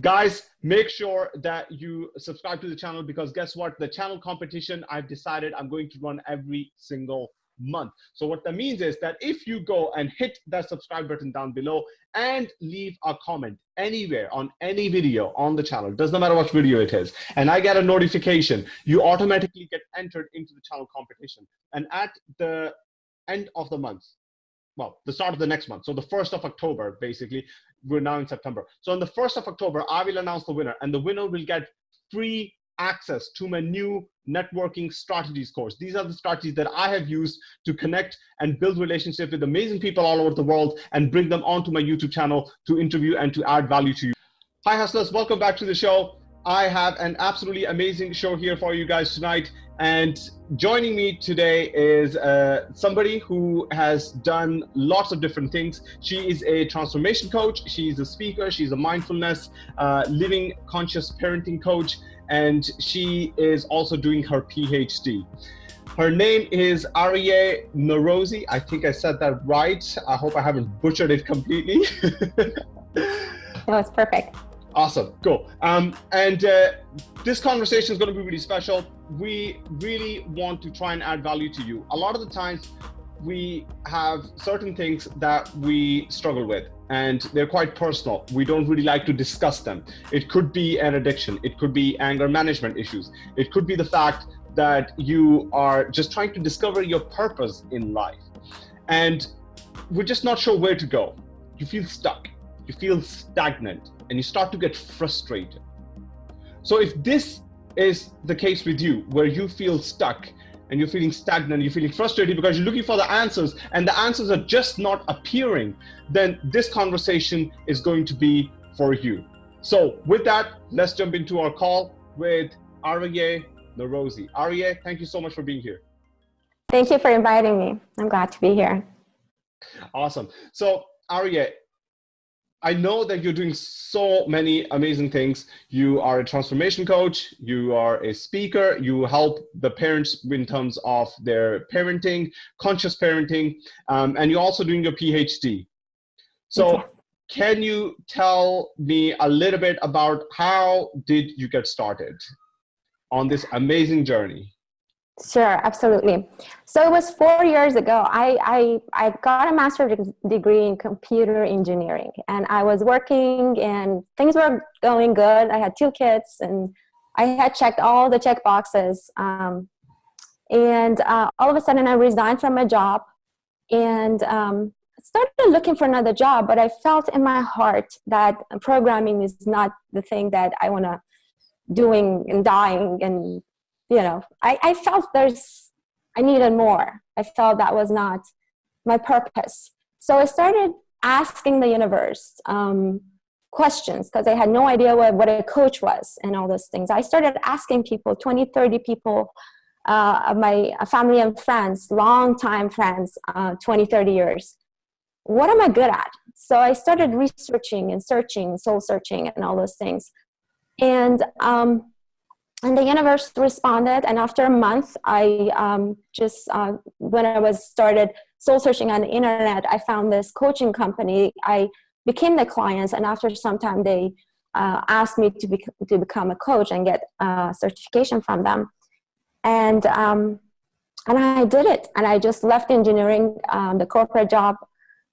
Guys, make sure that you subscribe to the channel because guess what? The channel competition, I've decided I'm going to run every single month. So what that means is that if you go and hit that subscribe button down below and leave a comment anywhere on any video on the channel, doesn't matter what video it is, and I get a notification, you automatically get entered into the channel competition. And at the end of the month, well, the start of the next month, so the 1st of October, basically, we're now in September. So on the 1st of October, I will announce the winner, and the winner will get free access to my new networking strategies course. These are the strategies that I have used to connect and build relationships with amazing people all over the world and bring them onto my YouTube channel to interview and to add value to you. Hi hustlers, welcome back to the show. I have an absolutely amazing show here for you guys tonight. And joining me today is uh, somebody who has done lots of different things. She is a transformation coach. She's a speaker. She's a mindfulness, uh, living conscious parenting coach and she is also doing her PhD. Her name is Aryeh Norouzi. I think I said that right. I hope I haven't butchered it completely. no, it's perfect. Awesome, cool. Um, and uh, this conversation is going to be really special. We really want to try and add value to you. A lot of the times, we have certain things that we struggle with and they're quite personal. We don't really like to discuss them. It could be an addiction. It could be anger management issues. It could be the fact that you are just trying to discover your purpose in life. And we're just not sure where to go. You feel stuck. You feel stagnant and you start to get frustrated. So if this is the case with you, where you feel stuck and you're feeling stagnant, you're feeling frustrated because you're looking for the answers and the answers are just not appearing, then this conversation is going to be for you. So with that, let's jump into our call with Aryeh Norouzi. Aryeh, thank you so much for being here. Thank you for inviting me. I'm glad to be here. Awesome. So Aryeh, I know that you're doing so many amazing things. You are a transformation coach, you are a speaker, you help the parents in terms of their parenting, conscious parenting, um, and you're also doing your PhD. So can you tell me a little bit about how did you get started on this amazing journey? Sure, absolutely. So it was four years ago. I, I, I got a master's degree in computer engineering and I was working and things were going good. I had two kids and I had checked all the check boxes. Um, and uh, all of a sudden I resigned from my job and um, started looking for another job, but I felt in my heart that programming is not the thing that I want to doing and dying and you know, I, I felt there's, I needed more. I felt that was not my purpose. So I started asking the universe um, questions because I had no idea what, what a coach was and all those things. I started asking people, 20, 30 people uh, my family and friends, long time friends, uh, 20, 30 years, what am I good at? So I started researching and searching, soul searching and all those things. And um, and the universe responded and after a month i um, just uh, when i was started soul searching on the internet i found this coaching company. I became the clients and after some time they uh, asked me to, be, to become a coach and get a certification from them. And um, and i did it and i just left engineering um, the corporate job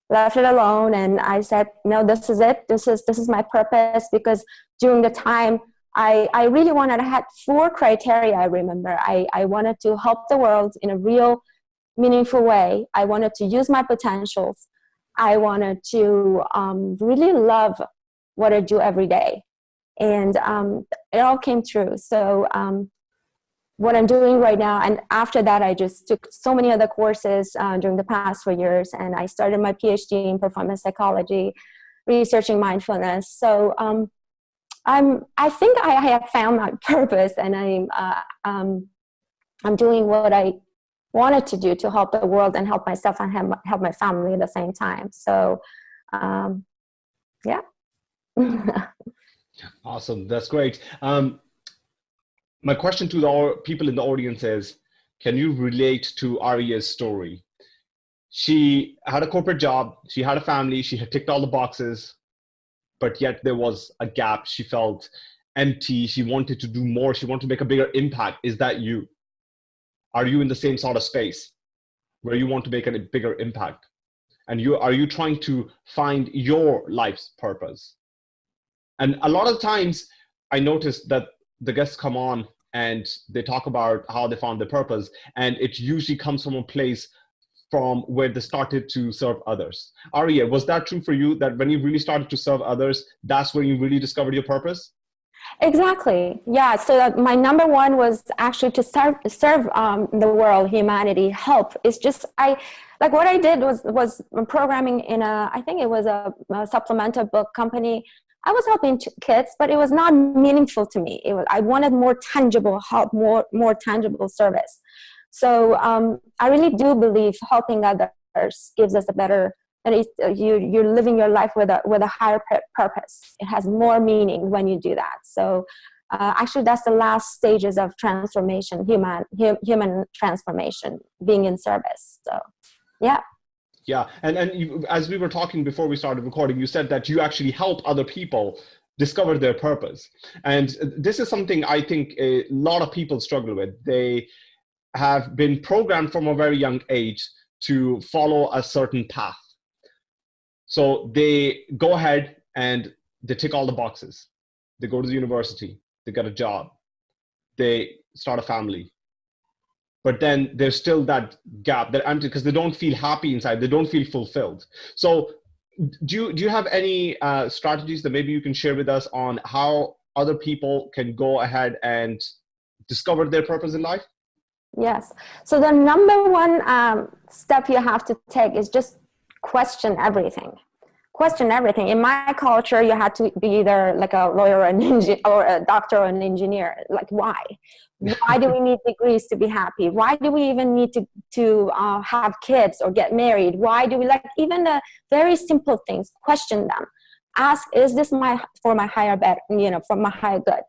left it alone and i said no this is it. This is this is my purpose because during the time I, I really wanted, I had four criteria, I remember. I, I wanted to help the world in a real, meaningful way. I wanted to use my potentials. I wanted to um, really love what I do every day. And um, it all came true. So um, what I'm doing right now, and after that, I just took so many other courses uh, during the past four years, and I started my PhD in performance psychology, researching mindfulness. So um, I'm, I think I have found my purpose and I'm, uh, um, I'm doing what I wanted to do to help the world and help myself and help my family at the same time. So, um, yeah. awesome. That's great. Um, my question to the people in the audience is, can you relate to Aryeh's story? She had a corporate job, she had a family, she had ticked all the boxes, but yet there was a gap. She felt empty. She wanted to do more. She wanted to make a bigger impact. Is that you? Are you in the same sort of space where you want to make a bigger impact? And you are you trying to find your life's purpose? And a lot of times I notice that the guests come on and they talk about how they found their purpose, and it usually comes from a place from where they started to serve others. Aria, was that true for you that when you really started to serve others, that's when you really discovered your purpose? Exactly. Yeah. So my number one was actually to serve serve um, the world, humanity, help. It's just I like what I did was was programming in a I think it was a, a supplemental book company. I was helping kids, but it was not meaningful to me. It was I wanted more tangible help, more more tangible service. So um, I really do believe helping others gives us a better and uh, you you're living your life with a with a higher purpose. It has more meaning when you do that. So uh, actually, that's the last stages of transformation, human human transformation, being in service. So, yeah. Yeah, and and you, as we were talking before we started recording, you said that you actually help other people discover their purpose, and this is something I think a lot of people struggle with. They have been programmed from a very young age to follow a certain path so they go ahead and they tick all the boxes. They go to the university, they get a job, they start a family. But then there's still that gap, that empty, because they don't feel happy inside, they don't feel fulfilled. So do you, do you have any uh, strategies that maybe you can share with us on how other people can go ahead and discover their purpose in life? Yes. So the number one um, step you have to take is just question everything. Question everything. In my culture you had to be either like a lawyer or an engineer or a doctor or an engineer. Like why? Why do we need degrees to be happy? Why do we even need to to uh, have kids or get married? Why do we like even the very simple things question them. Ask is this my for my higher bet you know for my higher good?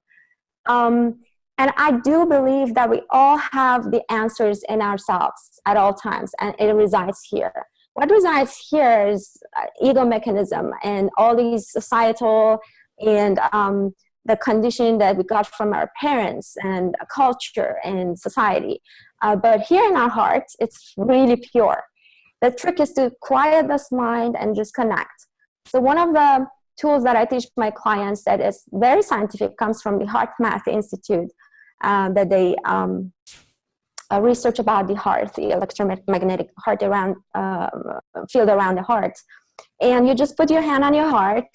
Um, and i do believe that we all have the answers in ourselves at all times and it resides here what resides here is uh, ego mechanism and all these societal and um, the condition that we got from our parents and culture and society. Uh, but here in our hearts, it's really pure. The trick is to quiet this mind and just connect. So one of the tools that I teach my clients that is very scientific comes from the HeartMath Institute uh, that they um, uh, research about the heart, the electromagnetic heart around, uh, field around the heart. And you just put your hand on your heart.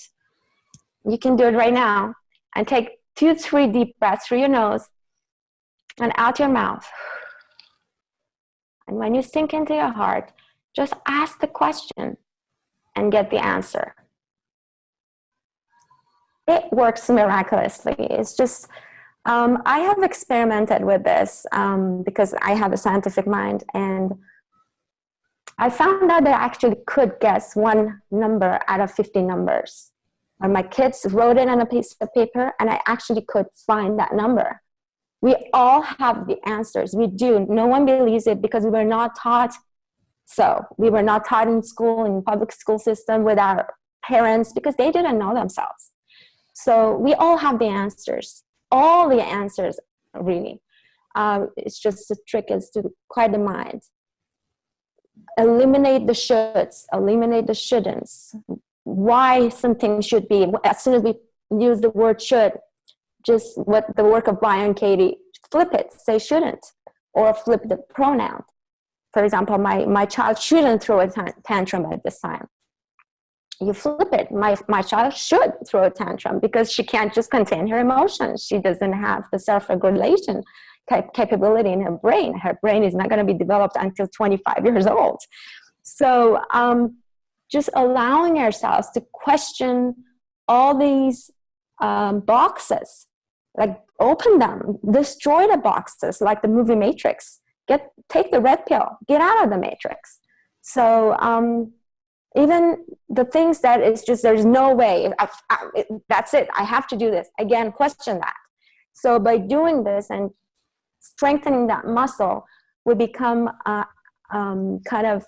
You can do it right now. And take two, three deep breaths through your nose and out your mouth. And when you sink into your heart, just ask the question and get the answer. It works miraculously. It's just um, I have experimented with this um, because I have a scientific mind and I found out that I actually could guess one number out of 50 numbers. Or my kids wrote it on a piece of paper and I actually could find that number. We all have the answers. We do. No one believes it because we were not taught so. We were not taught in school, in public school system with our parents because they didn't know themselves. So we all have the answers all the answers really. Um, it's just the trick is to quiet the mind. Eliminate the shoulds, eliminate the shouldn'ts. Why something should be, as soon as we use the word should, just what the work of Byron Katie, flip it, say shouldn't, or flip the pronoun. For example, my, my child shouldn't throw a tantrum at this time you flip it. My, my child should throw a tantrum because she can't just contain her emotions. She doesn't have the self-regulation capability in her brain. Her brain is not going to be developed until 25 years old. So um, just allowing ourselves to question all these um, boxes like open them destroy the boxes like the movie matrix. Get take the red pill. Get out of the matrix. So um, even the things that is just there's no way. I, I, that's it. I have to do this. Again question that. So by doing this and strengthening that muscle we become uh, um, kind of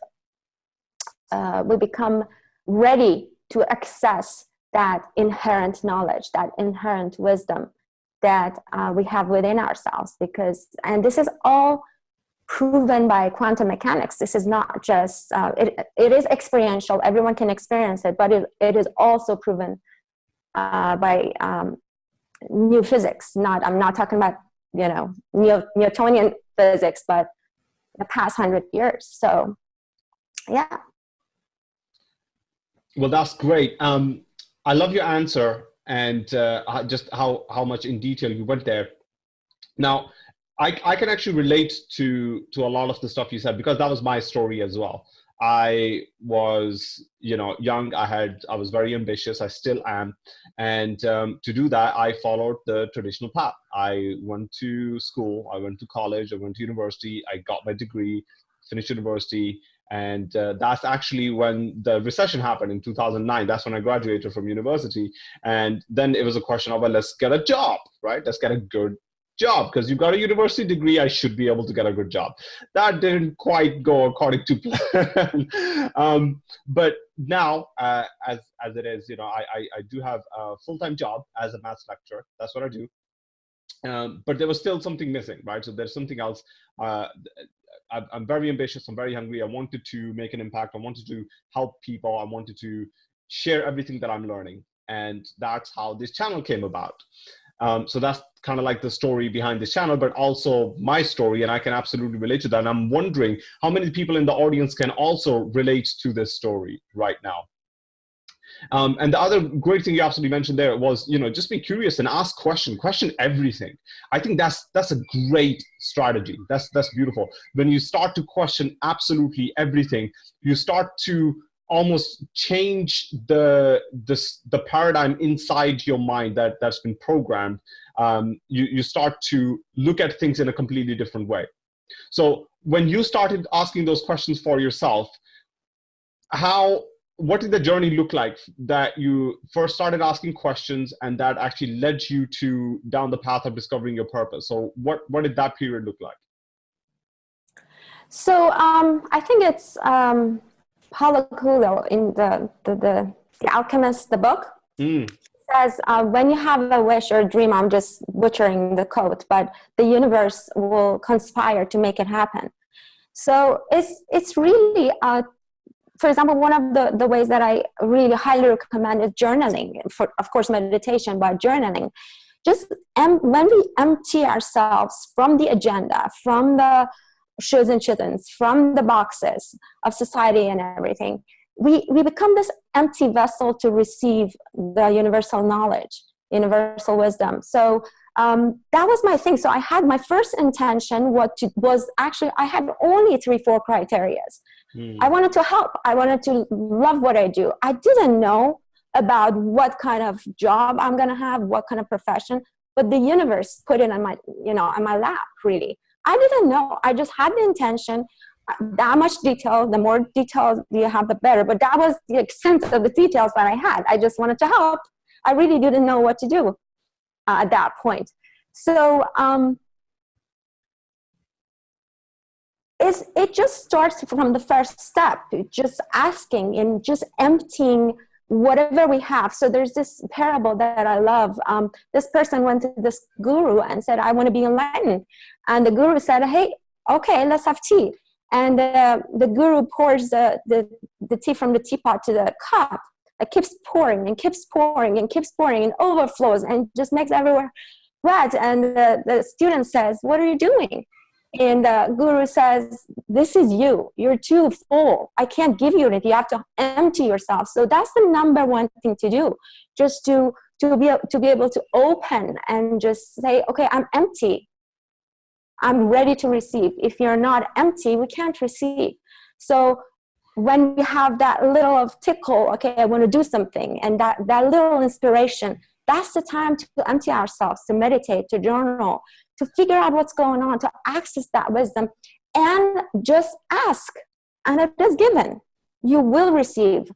uh, we become ready to access that inherent knowledge, that inherent wisdom that uh, we have within ourselves. Because, and this is all proven by quantum mechanics. This is not just, uh, it, it is experiential, everyone can experience it, but it, it is also proven uh, by um, new physics. Not, I'm not talking about, you know, Newtonian physics, but the past hundred years. So, yeah. Well, that's great. Um, I love your answer and uh, just how, how much in detail you went there. Now, I, I can actually relate to, to a lot of the stuff you said because that was my story as well. I was, you know, young. I had, I was very ambitious. I still am, and um, to do that, I followed the traditional path. I went to school. I went to college. I went to university. I got my degree, finished university, and uh, that's actually when the recession happened in 2009 that's when i graduated from university and then it was a question of well let's get a job right let's get a good job because you got a university degree i should be able to get a good job that didn't quite go according to plan um, but now uh, as as it is you know i i, I do have a full-time job as a maths lecturer that's what i do um, but there was still something missing right so there's something else uh, I'm very ambitious. I'm very hungry. I wanted to make an impact. I wanted to help people. I wanted to share everything that I'm learning. And that's how this channel came about. Um, so that's kind of like the story behind this channel, but also my story. And I can absolutely relate to that. And I'm wondering how many people in the audience can also relate to this story right now. Um, and the other great thing you absolutely mentioned there was, you know, just be curious and ask question, question everything. I think that's that's a great strategy. That's that's beautiful. When you start to question absolutely everything, you start to almost change the the, the paradigm inside your mind that that's been programmed. Um, you you start to look at things in a completely different way. So when you started asking those questions for yourself, how what did the journey look like that you first started asking questions and that actually led you to down the path of discovering your purpose so what what did that period look like so um, i think it's um, paulo coelho in the the, the, the alchemist the book mm. says uh, when you have a wish or a dream i'm just butchering the quote but the universe will conspire to make it happen so it's it's really a for example, one of the, the ways that I really highly recommend is journaling. For of course, meditation, but journaling. Just em- when we empty ourselves from the agenda, from the shoulds and shouldn'ts, from the boxes of society and everything, we, we become this empty vessel to receive the universal knowledge, universal wisdom. So um, that was my thing. So I had my first intention what to, was actually I had only three, four criterias. Mm. I wanted to help. I wanted to love what I do. I didn't know about what kind of job I'm gonna have, what kind of profession, but the universe put it on my, you know, on my lap. Really, I didn't know. I just had the intention. That much detail. The more details you have, the better. But that was the extent of the details that I had. I just wanted to help. I really didn't know what to do uh, at that point. So um, it's, it just starts from the first step, just asking and just emptying whatever we have. So there's this parable that I love. Um, this person went to this guru and said, I want to be enlightened. And the guru said, hey, okay, let's have tea. And uh, the guru pours the, the, the tea from the teapot to the cup. It keeps pouring and keeps pouring and keeps pouring and overflows and just makes everywhere wet. And the, the student says, what are you doing? And the guru says this is you. You're too full. I can't give you anything. You have to empty yourself. So that's the number one thing to do. Just to to be to be able to open and just say okay i'm empty. I'm ready to receive. If you're not empty we can't receive. So when we have that little of tickle okay i want to do something and that that little inspiration that's the time to empty ourselves to meditate to journal to figure out what's going on, to access that wisdom, and just ask. And it is given. You will receive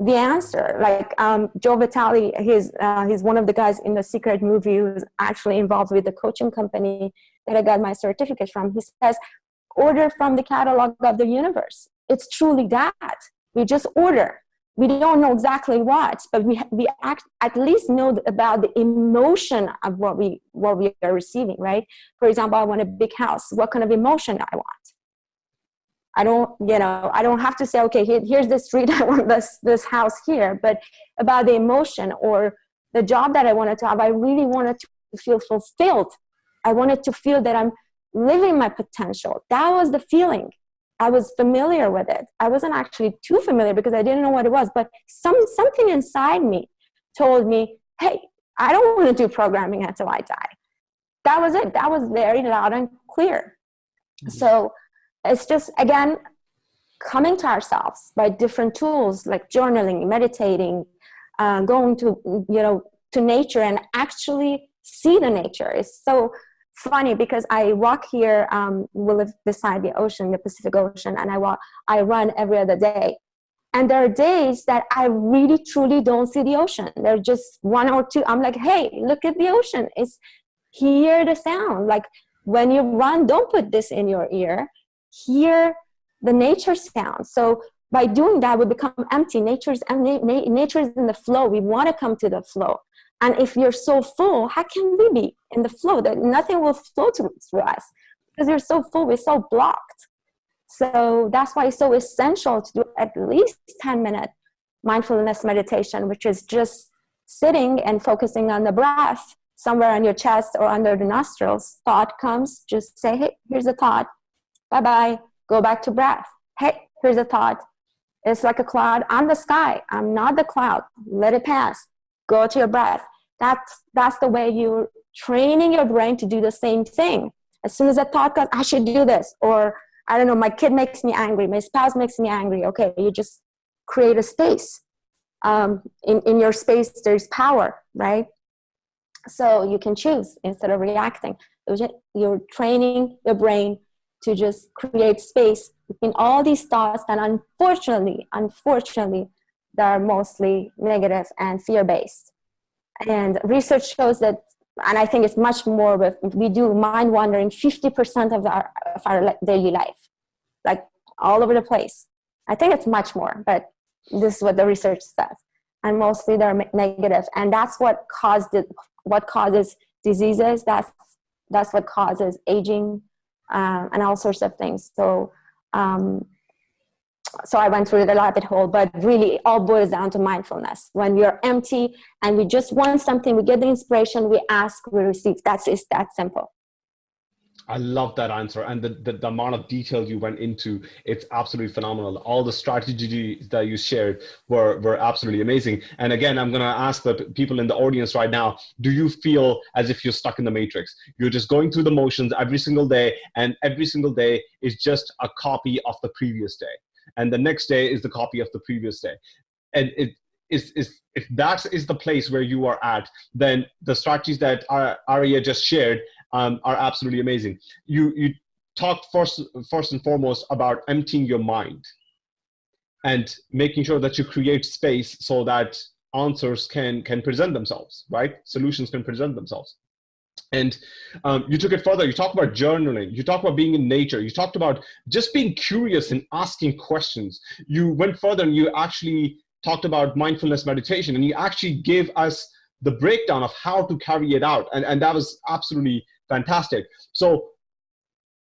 the answer. Like um, Joe Vitale, he's, uh, he's one of the guys in the Secret movie who's actually involved with the coaching company that I got my certificate from. He says, order from the catalog of the universe. It's truly that. We just order we don't know exactly what, but we, we act, at least know about the emotion of what we, what we are receiving, right? For example, I want a big house. What kind of emotion I want? I don't, you know, I don't have to say, okay, here, here's the street, I want this, this house here, but about the emotion or the job that I wanted to have, I really wanted to feel fulfilled. I wanted to feel that I'm living my potential. That was the feeling. I was familiar with it. I wasn't actually too familiar because I didn't know what it was, but some, something inside me told me, hey, I don't want to do programming until I die. That was it. That was very loud and clear. Mm-hmm. So it's just, again, coming to ourselves by different tools like journaling, meditating, uh, going to, you know, to nature and actually see the nature. It's so funny because I walk here, um, we live beside the ocean, the Pacific Ocean, and I walk, I run every other day. And there are days that I really truly don't see the ocean. They're just one or two. I'm like, hey, look at the ocean. It's hear the sound. Like when you run, don't put this in your ear. Hear the nature sound. So by doing that, we become empty. Nature's nature is in the flow. We want to come to the flow. And if you're so full, how can we be in the flow? That nothing will flow through, us because you're so full, we're so blocked. So that's why it's so essential to do at least 10 minute mindfulness meditation, which is just sitting and focusing on the breath somewhere on your chest or under the nostrils. Thought comes, just say, hey, here's a thought. Bye-bye. Go back to breath. Hey, here's a thought. It's like a cloud. I'm the sky. I'm not the cloud. Let it pass go to your breath. That's, that's the way you're training your brain to do the same thing. As soon as a thought comes, I should do this, or I don't know, my kid makes me angry, my spouse makes me angry. Okay, you just create a space. Um, in, in your space, there's power, right? So you can choose instead of reacting. You're training your brain to just create space between all these thoughts that unfortunately, unfortunately, that are mostly negative and fear-based. And research shows that, and I think it's much more, with, we do mind wandering 50% of our, of our daily life, like all over the place. I think it's much more, but this is what the research says. And mostly they're negative. And that's what caused it, what causes diseases. That's, that's what causes aging uh, and all sorts of things. So um, so I went through the rabbit hole, but really it all boils down to mindfulness. When we are empty and we just want something, we get the inspiration, we ask, we receive. That's it's that simple. I love that answer and the, the, the, amount of detail you went into, it's absolutely phenomenal. All the strategies that you shared were, were absolutely amazing. And again, I'm gonna ask the people in the audience right now, do you feel as if you're stuck in the matrix? You're just going through the motions every single day and every single day is just a copy of the previous day and the next day is the copy of the previous day. And it is, is if that is the place where you are at then the strategies that Aria just shared um, are absolutely amazing. You you talked first first and foremost about emptying your mind and making sure that you create space so that answers can can present themselves right? Solutions can present themselves and um, you took it further. You talked about journaling. You talked about being in nature. You talked about just being curious and asking questions. You went further and you actually talked about mindfulness meditation and you actually gave us the breakdown of how to carry it out. And, and that was absolutely fantastic. So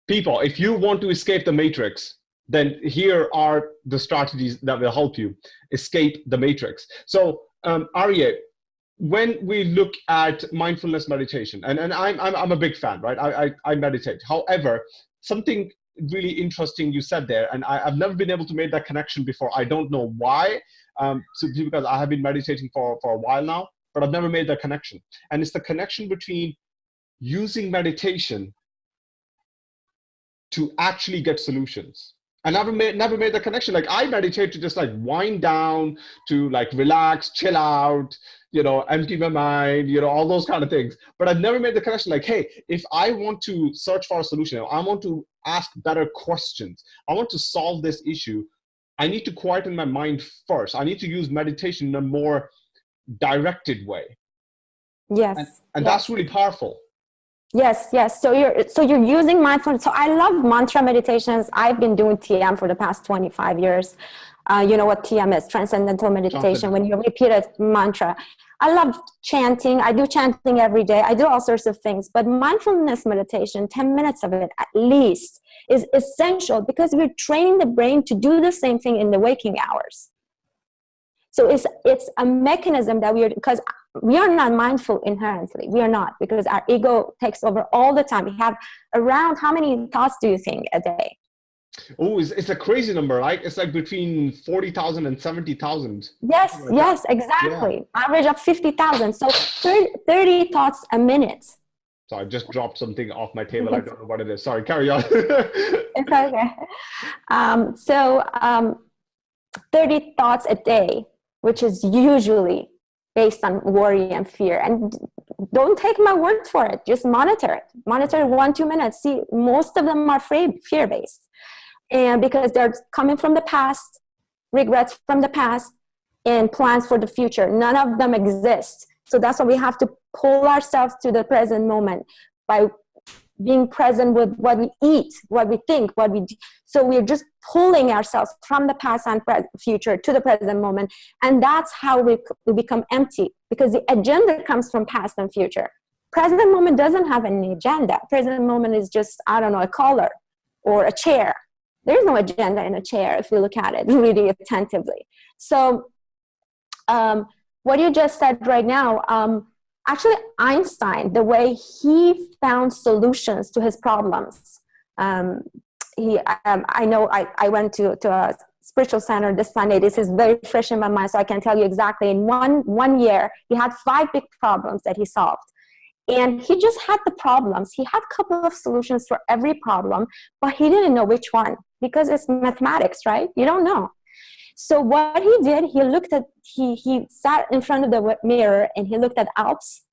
people, if you want to escape the matrix, then here are the strategies that will help you escape the matrix. So um, Arya, when we look at mindfulness meditation, and, and I'm, I'm, I'm a big fan, right? I, I, I meditate. However, something really interesting you said there, and I, have never been able to make that connection before. I don't know why, um, so because I have been meditating for, for a while now, but I've never made that connection. And it's the connection between using meditation to actually get solutions. I never made never made the connection. Like I meditate to just like wind down, to like relax, chill out, you know, empty my mind, you know, all those kind of things. But I've never made the connection like, hey, if I want to search for a solution, I want to ask better questions, I want to solve this issue, I need to quieten my mind first. I need to use meditation in a more directed way. Yes. And, and yes. that's really powerful. Yes, yes. So you're so you're using mindfulness. So I love mantra meditations. I've been doing TM for the past 25 years. Uh, you know what TM is, transcendental meditation, when you repeat a mantra. I love chanting. I do chanting every day. I do all sorts of things. But mindfulness meditation, 10 minutes of it at least, is essential because we're training the brain to do the same thing in the waking hours. So it's, it's a mechanism that we are, because we are not mindful inherently. We are not because our ego takes over all the time. We have around, how many thoughts do you think a day? Oh, it's, it's a crazy number, right? It's like between 40,000 and 70,000. Yes, like yes, that. exactly. Yeah. Average of 50,000. So 30, 30, thoughts a minute. So I just dropped something off my table. I don't know what it is. Sorry, carry on. it's okay. Um, so um, 30 thoughts a day, which is usually based on worry and fear. And don't take my word for it. Just monitor it. Monitor one, two minutes. See, most of them are fear-based and because they're coming from the past, regrets from the past, and plans for the future. None of them exist. So that's why we have to pull ourselves to the present moment by being present with what we eat, what we think, what we do. So we're just pulling ourselves from the past and future to the present moment. And that's how we, we become empty because the agenda comes from past and future. Present moment doesn't have any agenda. Present moment is just, I don't know, a color or a chair there's no agenda in a chair if you look at it really attentively. So um, what you just said right now, um, actually Einstein, the way he found solutions to his problems, um, he, um, I know I, I went to, to a spiritual center this Sunday. This is very fresh in my mind, so I can tell you exactly. In one, one year, he had five big problems that he solved and he just had the problems he had a couple of solutions for every problem but he didn't know which one because it's mathematics right you don't know so what he did he looked at he he sat in front of the mirror and he looked at alps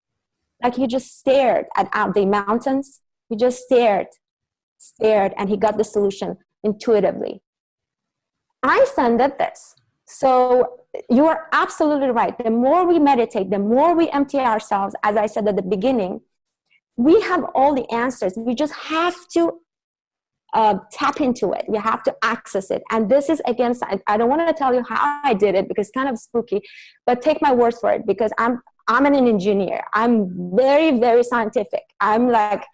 like he just stared at the mountains he just stared stared and he got the solution intuitively einstein did this so you are absolutely right. The more we meditate, the more we empty ourselves, as I said at the beginning, we have all the answers. We just have to uh, tap into it. We have to access it. And this is against, I, I don't want to tell you how I did it because it's kind of spooky, but take my words for it because I'm, I'm an engineer. I'm very, very scientific. I'm like,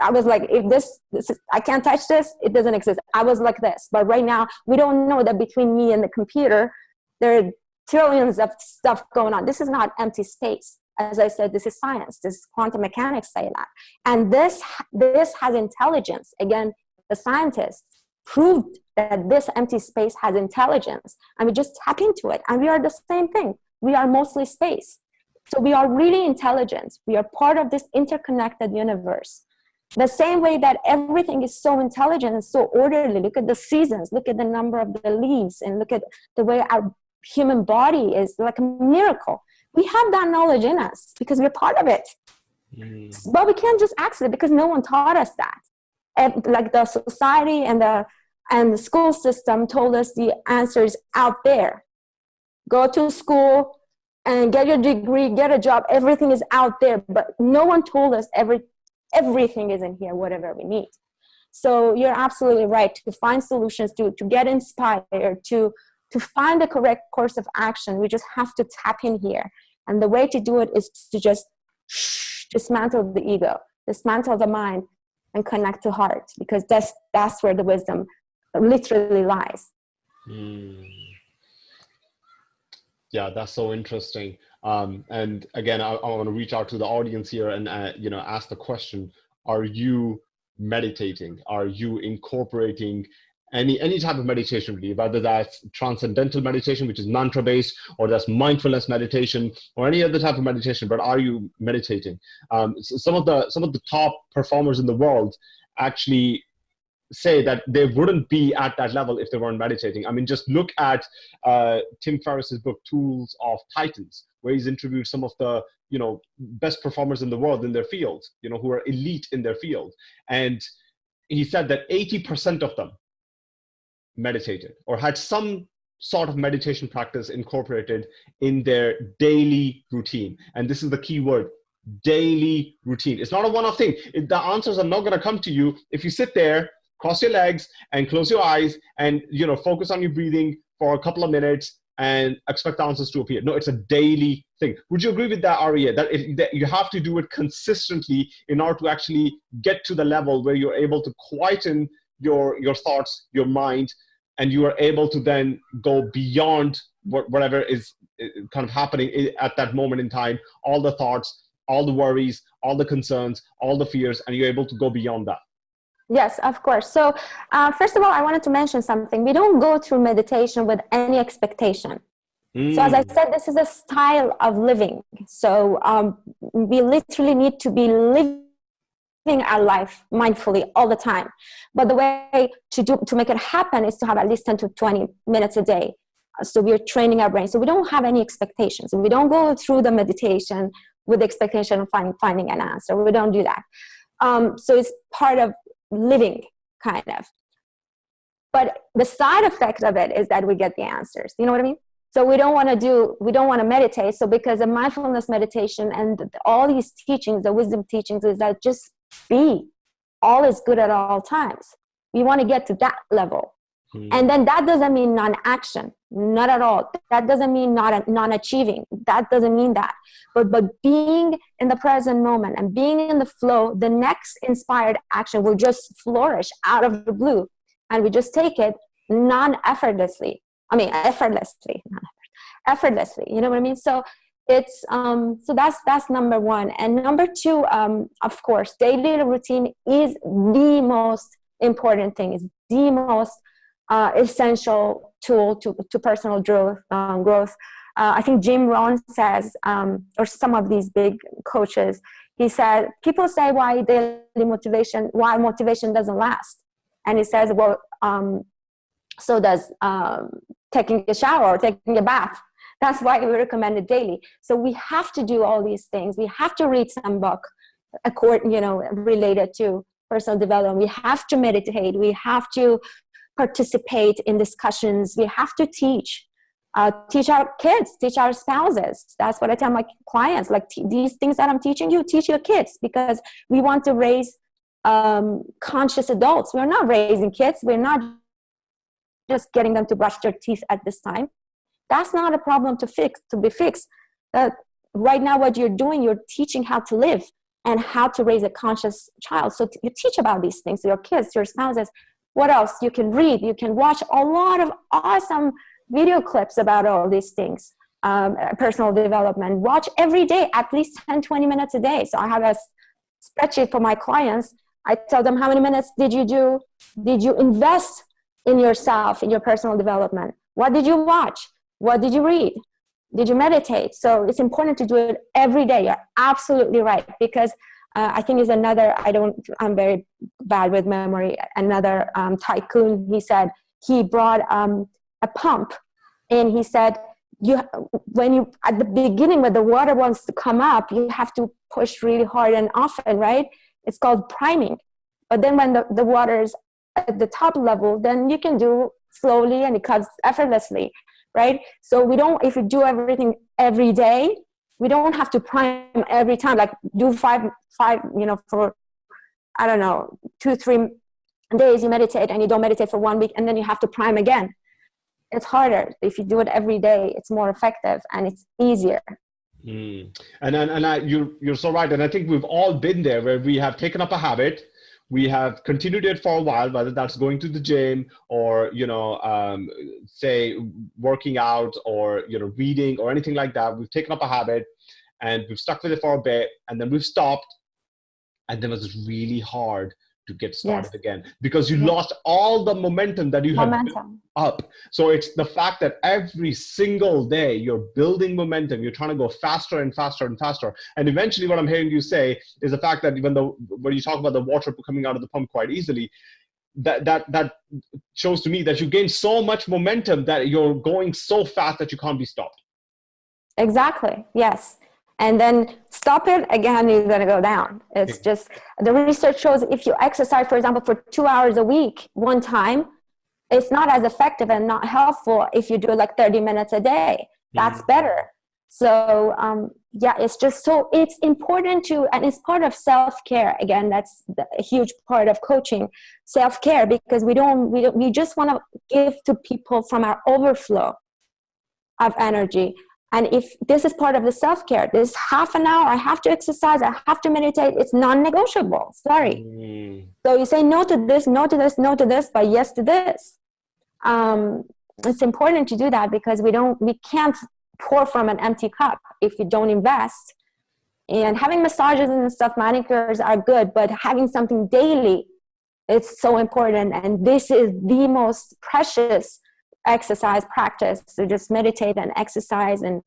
I was like, if this, this is, I can't touch this, it doesn't exist. I was like this. But right now, we don't know that between me and the computer, there are trillions of stuff going on. This is not empty space. As I said, this is science. This quantum mechanics say that. And this, this has intelligence. Again, the scientists proved that this empty space has intelligence. And we just tap into it. And we are the same thing. We are mostly space. So we are really intelligent. We are part of this interconnected universe. The same way that everything is so intelligent and so orderly. Look at the seasons, look at the number of the leaves, and look at the way our human body is like a miracle. We have that knowledge in us because we're part of it. Mm. But we can't just access it because no one taught us that. Like the society and the and the school system told us the answers out there. Go to school and get your degree, get a job. Everything is out there, but no one told us every everything is in here, whatever we need. So you're absolutely right to find solutions, to, to get inspired, to to find the correct course of action, we just have to tap in here. And the way to do it is to just dismantle the ego, dismantle the mind, and connect to heart, because that's, that's where the wisdom literally lies. Mm. Yeah, that's so interesting. Um, and again, I, I want to reach out to the audience here and uh, you know ask the question: Are you meditating? Are you incorporating any any type of meditation really whether that's transcendental meditation which is mantra based or that's mindfulness meditation or any other type of meditation but are you meditating? Um, so some of the some of the top performers in the world actually say that they wouldn't be at that level if they weren't meditating. I mean just look at uh, tim ferriss's book tools of titans where he's interviewed some of the you know best performers in the world in their field you know who are elite in their field. And he said that 80% of them meditated or had some sort of meditation practice incorporated in their daily routine. And this is the key word, daily routine. It's not a one-off thing. The answers are not going to come to you if you sit there, cross your legs and close your eyes and, you know, focus on your breathing for a couple of minutes and expect the answers to appear. No, it's a daily thing. Would you agree with that, Aria? That, that you have to do it consistently in order to actually get to the level where you're able to quieten your your thoughts, your mind, and you are able to then go beyond whatever is kind of happening at that moment in time. All the thoughts, all the worries, all the concerns, all the fears, and you're able to go beyond that. Yes, of course. So uh, first of all, I wanted to mention something. We don't go through meditation with any expectation. Mm. So as I mm. said, this is a style of living. So um, we literally need to be living our life mindfully all the time. But the way to do to make it happen is to have at least 10 to 20 minutes a day. So we're training our brain. So we don't have any expectations. We don't go through the meditation with the expectation of finding, finding an answer. We don't do that. Um, so it's part of living kind of but the side effect of it is that we get the answers you know what i mean so we don't want to do we don't want to meditate so because of mindfulness meditation and all these teachings the wisdom teachings is that just be all is good at all times. We want to get to that level. Mm. and then that doesn't mean non-action not at all. That doesn't mean not non-achieving. That doesn't mean that. But but being in the present moment and being in the flow the next inspired action will just flourish out of the blue. And we just take it non-effortlessly. I mean effortlessly effortlessly. You know what i mean? So it's um so that's that's number one and number two um of course daily routine is the most important thing is the most uh, essential tool to, to personal growth. Um, growth. Uh, I think Jim Rohn says, um, or some of these big coaches, he said, people say why daily motivation, why motivation doesn't last. And he says, well, um, so does um, taking a shower or taking a bath. That's why we recommend it daily. So we have to do all these things. We have to read some book, according, you know, related to personal development. We have to meditate. We have to participate in discussions. We have to teach. Uh, teach our kids, teach our spouses. That's what I tell my clients. Like these things that I'm teaching you, teach your kids because we want to raise um, conscious adults. We're not raising kids. We're not just getting them to brush their teeth at this time. That's not a problem to fix, to be fixed. Uh, right now, what you're doing, you're teaching how to live and how to raise a conscious child. So you teach about these things to your kids, your spouses, what else? You can read you can watch a lot of awesome video clips about all these things um, personal development. Watch every day at least 10 20 minutes a day. So i have a spreadsheet for my clients. I tell them how many minutes did you do? Did you invest in yourself in your personal development? What did you watch what did you read? Did you meditate? So it's important to do it every day. You're absolutely right because uh, I think is another, I don't, I'm very bad with memory, another um, tycoon, he said, he brought um, a pump and he said, you, when you, at the beginning when the water wants to come up, you have to push really hard and often, right? It's called priming. But then when the, the water is at the top level, then you can do slowly and it comes effortlessly, right? So we don't, if you do everything every day, we don't have to prime every time like do five five you know for i don't know two three days you meditate and you don't meditate for one week and then you have to prime again it's harder if you do it every day it's more effective and it's easier mm. and and, and I, you're you're so right and i think we've all been there where we have taken up a habit we have continued it for a while whether that's going to the gym or you know um, say working out or you know reading or anything like that. We've taken up a habit and we've stuck with it for a bit and then we've stopped. And then it was really hard to get started yes. again because you yes. lost all the momentum that you momentum. had up. So it's the fact that every single day you're building momentum, you're trying to go faster and faster and faster. And eventually what I'm hearing you say is the fact that even though when you talk about the water coming out of the pump quite easily, that that that shows to me that you gain so much momentum that you're going so fast that you can't be stopped. Exactly. Yes and then stop it again you're going to go down it's just the research shows if you exercise for example for two hours a week one time it's not as effective and not helpful if you do like 30 minutes a day that's mm-hmm. better So um, yeah, it's just so it's important to, and it's part of self-care. Again, that's a huge part of coaching, self-care, because we don't, we, don't, we just want to give to people from our overflow of energy. And if this is part of the self-care, this half an hour, I have to exercise, I have to meditate, it's non-negotiable, sorry. Mm. So you say no to this, no to this, no to this, but yes to this. Um, it's important to do that because we don't, we can't pour from an empty cup if you don't invest. And having massages and stuff, manicures are good, but having something daily, it's so important. And this is the most precious exercise practice. So just meditate and exercise and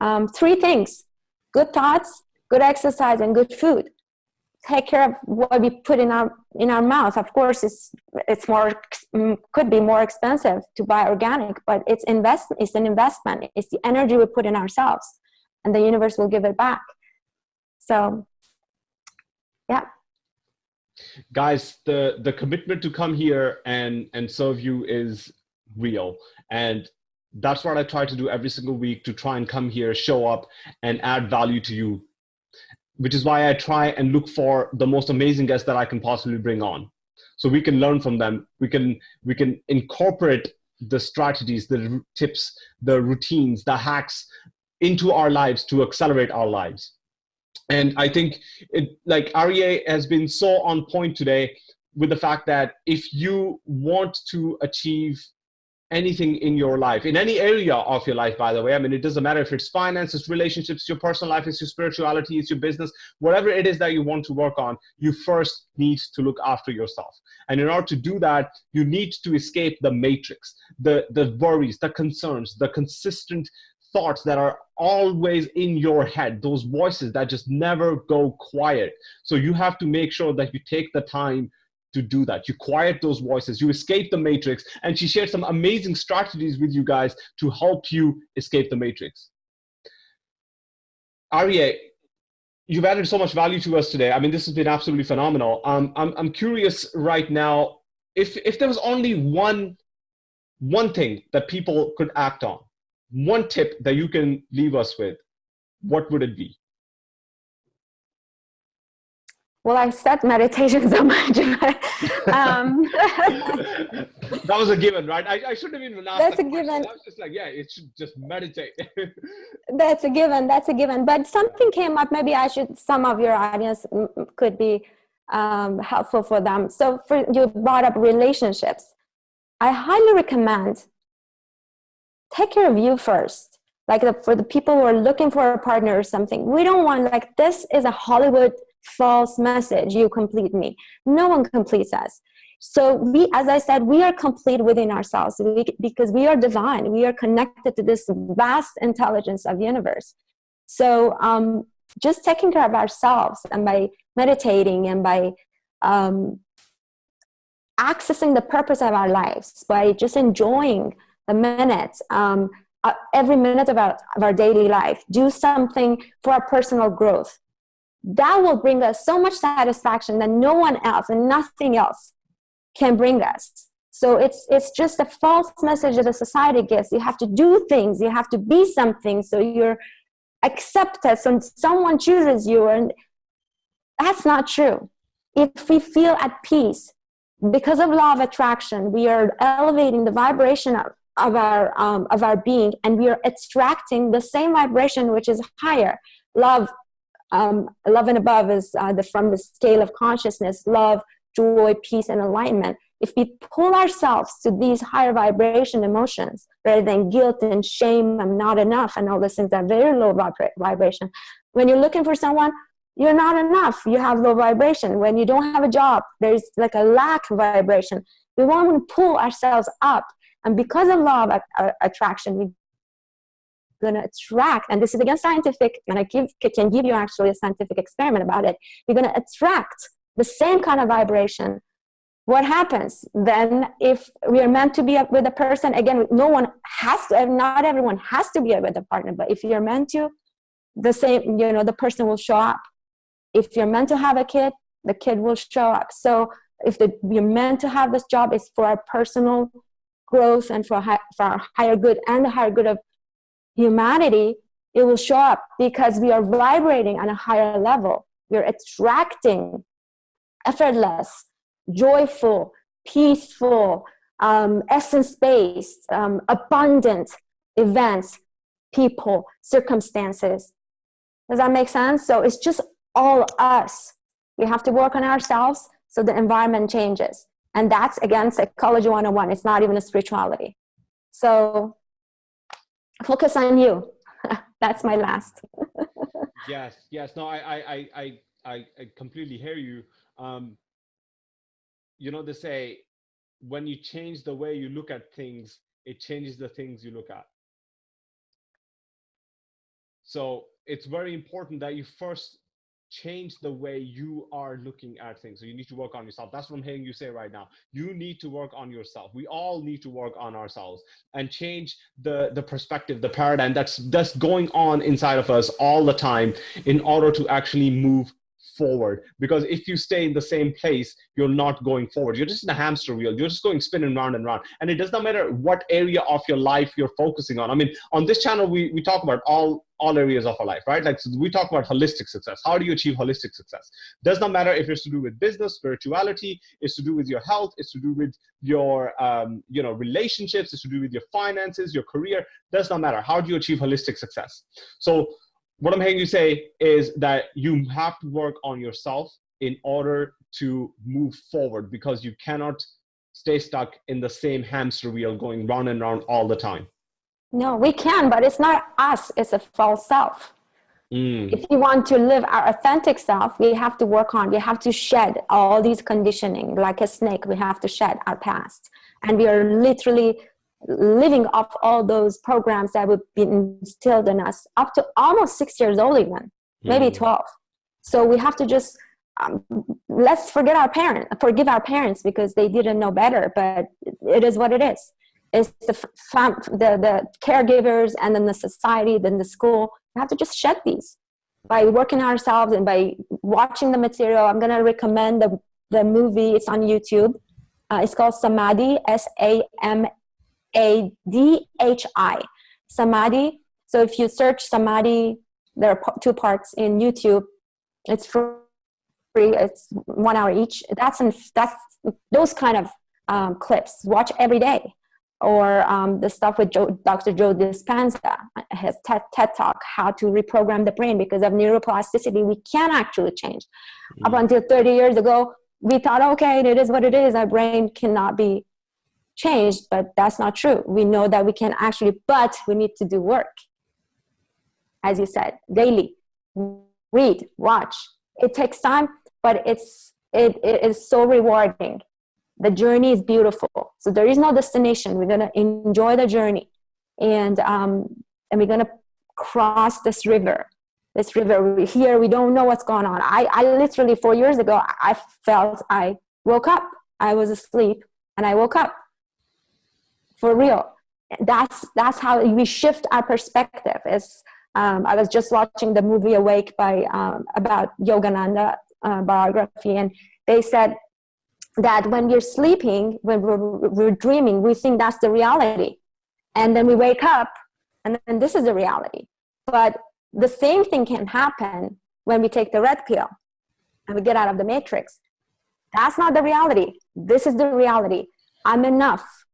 um, three things, good thoughts, good exercise, and good food. Take care of what we put in our in our mouth. Of course, it's it's more mm, could be more expensive to buy organic, but it's invest it's an investment. It's the energy we put in ourselves, and the universe will give it back. So, yeah guys the the commitment to come here and and serve you is real. And that's what I try to do every single week to try and come here, show up, and add value to you. Which is why I try and look for the most amazing guests that I can possibly bring on. So we can learn from them. We can we can incorporate the strategies, the tips, the routines, the hacks into our lives to accelerate our lives. And I think it like Aria has been so on point today with the fact that if you want to achieve anything in your life in any area of your life by the way. I mean it doesn't matter if it's finances, relationships your personal life it's your spirituality it's your business whatever it is that you want to work on you first need to look after yourself. And in order to do that you need to escape the matrix the the worries the concerns the consistent thoughts that are always in your head those voices that just never go quiet. So you have to make sure that you take the time to do that. You quiet those voices, you escape the matrix, and she shared some amazing strategies with you guys to help you escape the matrix. Aria, you've added so much value to us today. I mean, this has been absolutely phenomenal. Um, I'm, I'm curious right now, if, if there was only one, one thing that people could act on, one tip that you can leave us with, what would it be? Well, I said meditation so much. um, that was a given, right? I, I shouldn't have even asked. That's that a given. I was just like, yeah, it should just meditate. that's a given. That's a given. But something came up. Maybe I should. Some of your audience could be um, helpful for them. So, for you brought up relationships. I highly recommend take care of you first. Like the, for the people who are looking for a partner or something, we don't want like this is a Hollywood false message. You complete me. No one completes us. So we as i said we are complete within ourselves we, because we are divine. We are connected to this vast intelligence of universe. So um, just taking care of ourselves and by meditating and by um, accessing the purpose of our lives by just enjoying the minutes um, uh, every minute of our, of our daily life do something for our personal growth that will bring us so much satisfaction that no one else and nothing else can bring us. So it's it's just a false message that the society gives. You have to do things, you have to be something, so you're accepted, so someone chooses you, and that's not true. If we feel at peace, because of law of attraction, we are elevating the vibration of, of our um, of our being, and we are attracting the same vibration which is higher. Love, um, love and above is uh, the, from the scale of consciousness, love, joy, peace, and alignment. If we pull ourselves to these higher vibration emotions rather than guilt and shame, I'm not enough, and all those things that are very low vibra- vibration. When you're looking for someone, you're not enough. You have low vibration. When you don't have a job, there's like a lack of vibration. We want to pull ourselves up. And because of law of attraction, we going to attract, and this is again scientific, and I give, can give you actually a scientific experiment about it. You're going to attract the same kind of vibration. What happens then if we are meant to be with a person? Again, no one has to, not everyone has to be with a partner, but if you're meant to, the same, you know, the person will show up. If you're meant to have a kid, the kid will show up. So if the, you're meant to have this job, it's for our personal growth and for, high, for our higher good and the higher good of humanity, it will show up because we are vibrating on a higher level. We're attracting effortless, joyful, peaceful, um, essence-based, um, abundant events, people, circumstances. Does that make sense? So it's just all us. We have to work on ourselves so the environment changes. And that's, again, psychology 101. It's not even a spirituality. So focus on you. that's my last. yes, yes. No, I, I, I, I, I completely hear you. Um, you know, they say when you change the way you look at things, it changes the things you look at. So it's very important that you first change the way you are looking at things. So you need to work on yourself. That's what I'm hearing you say right now. You need to work on yourself. We all need to work on ourselves and change the the perspective, the paradigm that's that's going on inside of us all the time in order to actually move forward. Because if you stay in the same place you're not going forward. You're just in a hamster wheel. You're just going spinning round and round. And it does not matter what area of your life you're focusing on. I mean on this channel we, we talk about all all areas of our life right? Like so we talk about holistic success. How do you achieve holistic success? Does not matter if it's to do with business spirituality it's to do with your health it's to do with your um, you know relationships it's to do with your finances your career. Does not matter. How do you achieve holistic success? So what I'm hearing you say is that you have to work on yourself in order to move forward because you cannot stay stuck in the same hamster wheel going round and round all the time. No, we can, but it's not us, it's a false self. Mm. If you want to live our authentic self, we have to work on, we have to shed all these conditioning. Like a snake, we have to shed our past. And we are literally living off all those programs that would be instilled in us up to almost six years old even maybe mm. 12 so we have to just um, let's forget our parents forgive our parents because they didn't know better but it is what it is. It's the fam the, the caregivers and then the society then the school. We have to just shed these by working ourselves and by watching the material. I'm going to recommend the, the movie. It's on youtube. Uh, it's called samadhi s-a-m a D H I, Samadhi. So if you search Samadhi, there are two parts in YouTube. It's free. It's one hour each. That's in, that's those kind of um, clips. Watch every day, or um, the stuff with Joe, Dr. Joe Dispenza, his TED, TED Talk, how to reprogram the brain because of neuroplasticity. We can actually change. Mm. Up until 30 years ago, we thought, okay, it is what it is. Our brain cannot be changed, but that's not true. We know that we can actually, but we need to do work. As you said, daily, read, watch. It takes time, but it's, it, it is so rewarding. The journey is beautiful. So there is no destination. We're gonna enjoy the journey. And, um, and we're gonna cross this river this river here we don't know what's going on I, I literally four years ago i felt i woke up i was asleep and i woke up for real. That's that's how we shift our perspective is um, i was just watching the movie awake by um, about yogananda uh, biography and they said that when we're sleeping when we're, we're dreaming we think that's the reality. And then we wake up and then this is the reality. But the same thing can happen when we take the red pill and we get out of the matrix. That's not the reality. This is the reality. I'm enough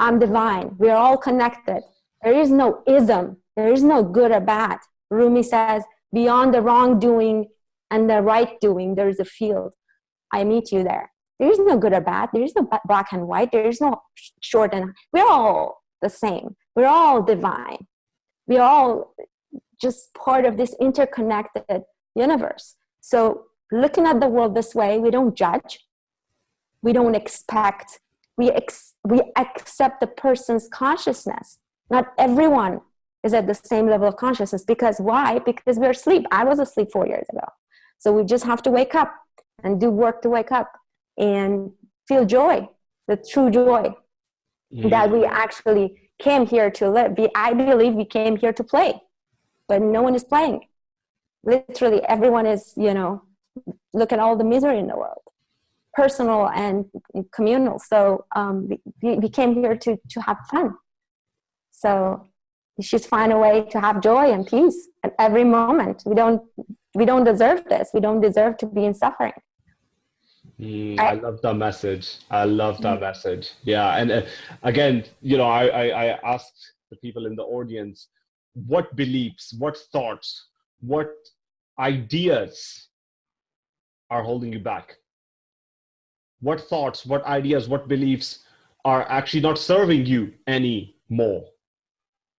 I'm divine. We are all connected. There is no ism. There is no good or bad. Rumi says, beyond the wrongdoing and the right doing, there is a field. I meet you there. There is no good or bad. There is no black and white. There is no short and we're all the same. We're all divine. We're all just part of this interconnected universe. So looking at the world this way, we don't judge. We don't expect we, ex we accept the person's consciousness. Not everyone is at the same level of consciousness because why? Because we're asleep. I was asleep four years ago. So we just have to wake up and do work to wake up and feel joy, the true joy mm. that we actually came here to live. We, I believe we came here to play, but no one is playing. Literally everyone is, you know, look at all the misery in the world personal and communal. So um, we, we came here to, to have fun. So should find a way to have joy and peace at every moment. We don't we don't deserve this. We don't deserve to be in suffering. Mm, I, I, love that message. I love that mm. message. Yeah, and uh, again, you know, I, I I asked the people in the audience, what beliefs, what thoughts, what ideas are holding you back? What thoughts, what ideas, what beliefs are actually not serving you anymore?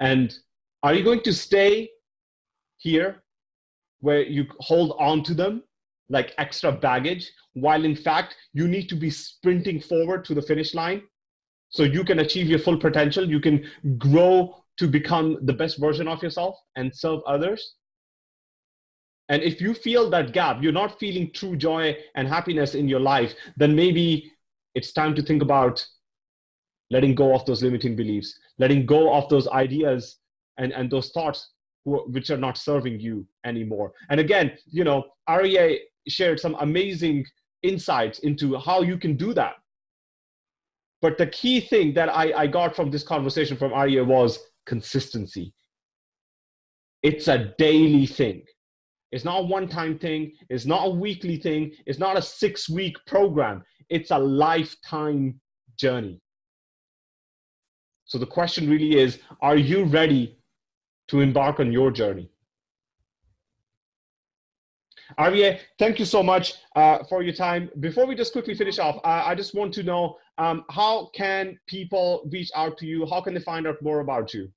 And are you going to stay here where you hold on to them like extra baggage, while in fact you need to be sprinting forward to the finish line so you can achieve your full potential, you can grow to become the best version of yourself and serve others? And if you feel that gap, you're not feeling true joy and happiness in your life, then maybe it's time to think about letting go of those limiting beliefs, letting go of those ideas and, and those thoughts who, which are not serving you anymore. And again, you know, Aria shared some amazing insights into how you can do that. But the key thing that I, I got from this conversation from Aria was consistency. It's a daily thing. It's not a one time thing. It's not a weekly thing. It's not a six week program. It's a lifetime journey. So the question really is are you ready to embark on your journey? Aria, thank you so much uh, for your time. Before we just quickly finish off, uh, I just want to know um, how can people reach out to you? How can they find out more about you?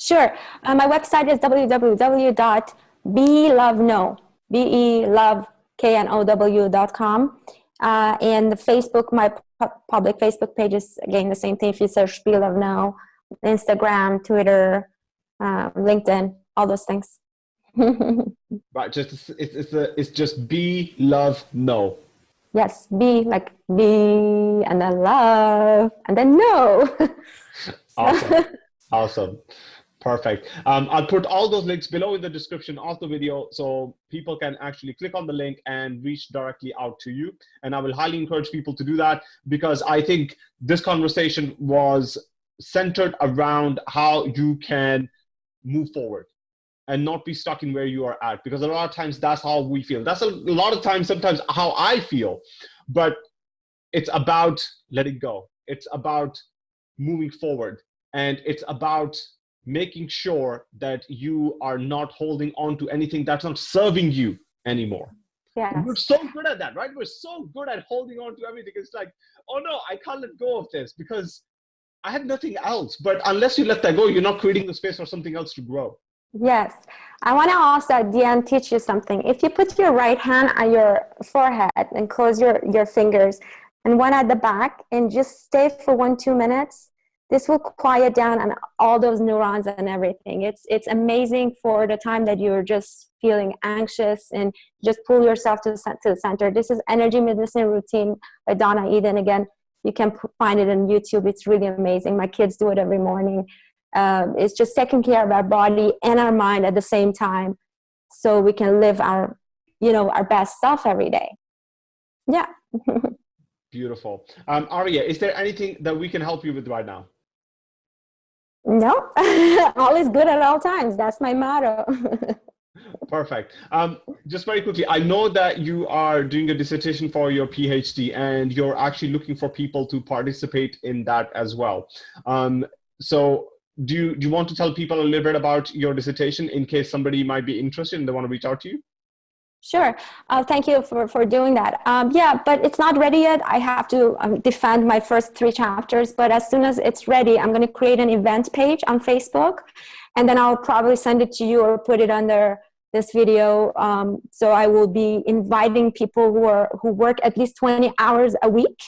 Sure. Uh, my website is www be love no b e love k n o w dot com uh, and the Facebook my pu- public Facebook page is again the same thing. If you search be love no, Instagram, Twitter, uh, LinkedIn, all those things. right, just it's it's a, it's just be love no. Yes, be like be and then love and then no. awesome, awesome. Perfect. Um, I'll put all those links below in the description of the video so people can actually click on the link and reach directly out to you. And I will highly encourage people to do that because I think this conversation was centered around how you can move forward and not be stuck in where you are at because a lot of times that's how we feel. That's a lot of times, sometimes how I feel, but it's about letting go. It's about moving forward and it's about making sure that you are not holding on to anything that's not serving you anymore. Yeah. We're so good at that, right? We're so good at holding on to everything. It's like, oh no, I can't let go of this because I have nothing else. But unless you let that go, you're not creating the space for something else to grow. Yes. I want to also end teach you something. If you put your right hand on your forehead and close your, your fingers and one at the back and just stay for one, two minutes, this will quiet down and all those neurons and everything. It's it's amazing for the time that you're just feeling anxious and just pull yourself to the, to the center. This is energy medicine routine by Donna Eden. Again, you can find it on YouTube. It's really amazing. My kids do it every morning. Um, it's just taking care of our body and our mind at the same time, so we can live our, you know, our best self every day. Yeah. Beautiful. Um, Aria, is there anything that we can help you with right now? No, all is good at all times. That's my motto. Perfect. Um, just very quickly, I know that you are doing a dissertation for your PhD and you're actually looking for people to participate in that as well. Um, so do you, do you want to tell people a little bit about your dissertation in case somebody might be interested and they want to reach out to you? Sure. Uh, thank you for, for doing that. Um, yeah, but it's not ready yet. I have to um, defend my first three chapters, but as soon as it's ready, I'm going to create an event page on Facebook, and then I'll probably send it to you or put it under this video. Um, so I will be inviting people who are who work at least 20 hours a week.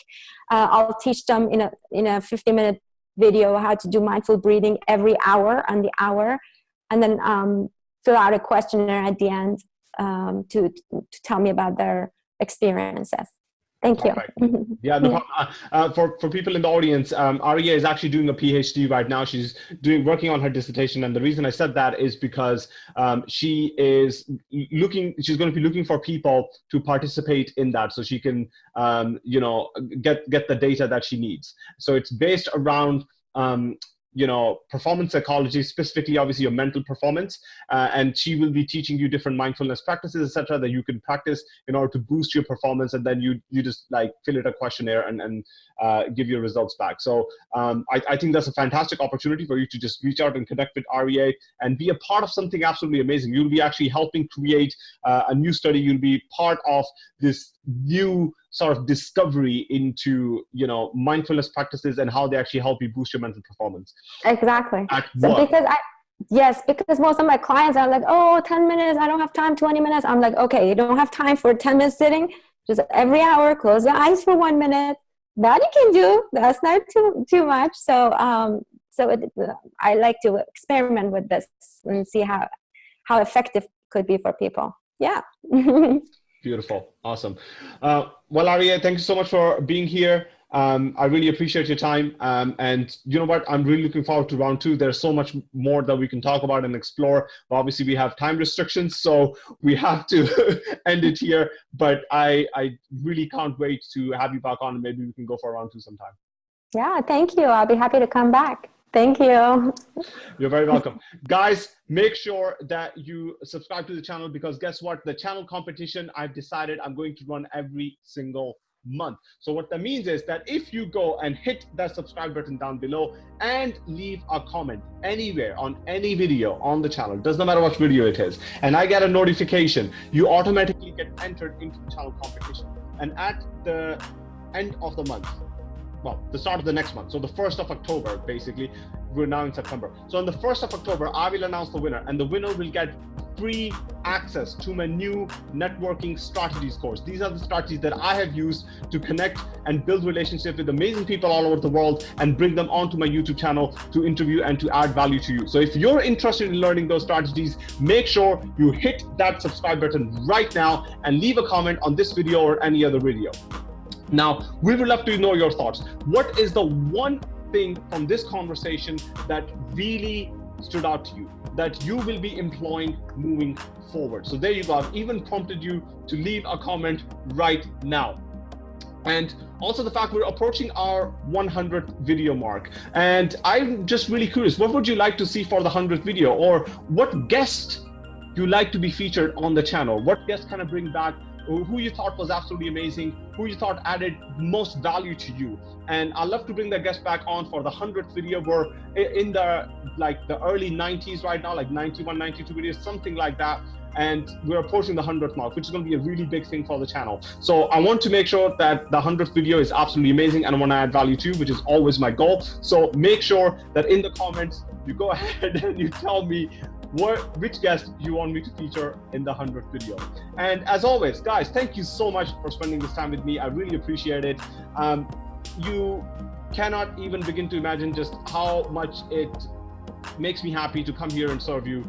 Uh, I'll teach them in a in a 50 minute video how to do mindful breathing every hour on the hour, and then um, fill out a questionnaire at the end um, to, to tell me about their experiences. Thank you. yeah, no uh, uh, for for people in the audience, um, Aria is actually doing a PhD right now. She's doing working on her dissertation, and the reason I said that is because um, she is looking. She's going to be looking for people to participate in that, so she can, um, you know, get get the data that she needs. So it's based around um, you know performance psychology specifically obviously your mental performance uh, and she will be teaching you different mindfulness practices etc that you can practice in order to boost your performance and then you you just like fill it a questionnaire and and uh, give your results back. So um, I, I think that's a fantastic opportunity for you to just reach out and connect with Aria and be a part of something absolutely amazing. You'll be actually helping create uh, a new study. You'll be part of this new sort of discovery into you know mindfulness practices and how they actually help you boost your mental performance. Exactly. So because i yes because most of my clients are like oh 10 minutes i don't have time 20 minutes. I'm like okay you don't have time for 10 minutes sitting. Just every hour close your eyes for one minute. That you can do. That's not too too much. So um so it, i like to experiment with this and see how how effective could be for people. Yeah Beautiful. Awesome. Uh, well, Aria, thank you so much for being here. Um, I really appreciate your time. Um, and you know what? I'm really looking forward to round two. There's so much more that we can talk about and explore. Obviously, we have time restrictions, so we have to end it here. But I, I really can't wait to have you back on, and maybe we can go for round two sometime. Yeah, thank you. I'll be happy to come back. Thank you. You're very welcome. Guys, make sure that you subscribe to the channel because guess what? The channel competition, I've decided I'm going to run every single month. So what that means is that if you go and hit that subscribe button down below and leave a comment anywhere on any video on the channel, doesn't matter what video it is, and I get a notification, you automatically get entered into the channel competition. And at the end of the month, well, the start of the next month. So the 1st of October, basically, we're now in September. So on the 1st of October, I will announce the winner and the winner will get free access to my new networking strategies course. These are the strategies that I have used to connect and build relationships with amazing people all over the world and bring them onto my YouTube channel to interview and to add value to you. So if you're interested in learning those strategies, make sure you hit that subscribe button right now and leave a comment on this video or any other video. Now, we would love to know your thoughts. What is the one thing from this conversation that really stood out to you that you will be employing moving forward? So there you go. I've even prompted you to leave a comment right now. And also the fact we're approaching our 100th video mark. And I'm just really curious, what would you like to see for the 100th video? Or what guest you like to be featured on the channel? What guest kind of bring back who you thought was absolutely amazing, who you thought added most value to you. And I'd love to bring the guest back on for the 100th video. We're in the like the early 90s right now, like 91, 92 videos, something like that. And we're approaching the 100th mark, which is going to be a really big thing for the channel. So I want to make sure that the 100th video is absolutely amazing and I want to add value to you, which is always my goal. So make sure that in the comments, you go ahead and you tell me what, which guest you want me to feature in the 100th video. And as always, guys, thank you so much for spending this time with me. I really appreciate it. Um, you cannot even begin to imagine just how much it makes me happy to come here and serve you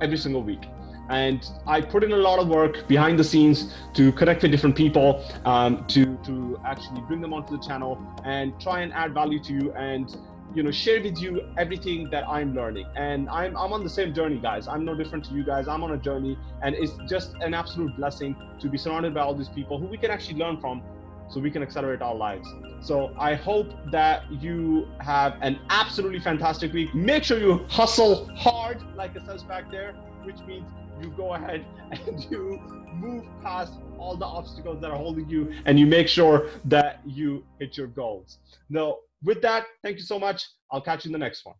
every single week and I put in a lot of work behind the scenes to connect with different people, um, to to actually bring them onto the channel and try and add value to you and you know share with you everything that i'm learning. And i'm i'm on the same journey guys. I'm no different to you guys. I'm on a journey and it's just an absolute blessing to be surrounded by all these people who we can actually learn from so we can accelerate our lives. So i hope that you have an absolutely fantastic week. Make sure you hustle hard like it says back there which means you go ahead and you move past all the obstacles that are holding you and you make sure that you hit your goals. Now with that, thank you so much. I'll catch you in the next one.